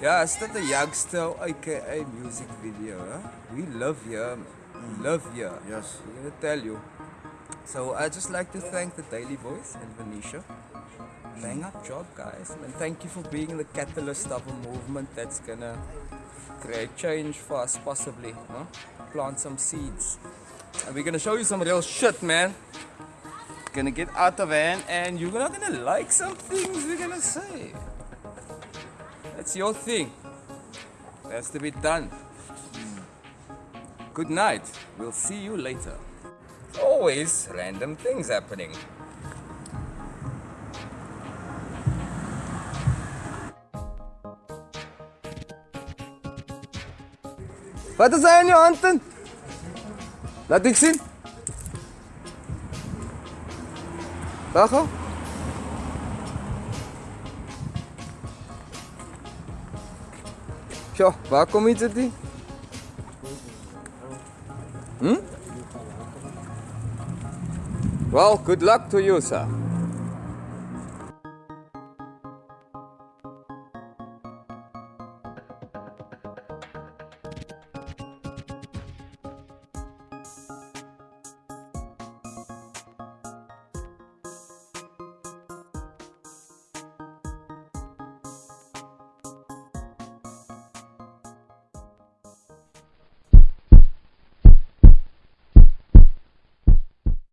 Ja, is dit 'n youngster aka music video, huh? We love. We live here. Yes. I'm gonna tell you. So I just like to thank the Daily Voice and Venetia. Bang up job, guys, and thank you for being the catalyst of a movement that's gonna create change for us, possibly. Huh? Plant some seeds, and we're gonna show you some real shit, man. Gonna get out of van and you're not gonna like some things we're gonna say. That's your thing. Has to be done. Good night. We'll see you later. Always random things happening. Wat is daar in jou handen? Laat ik Well, good luck to you, sir.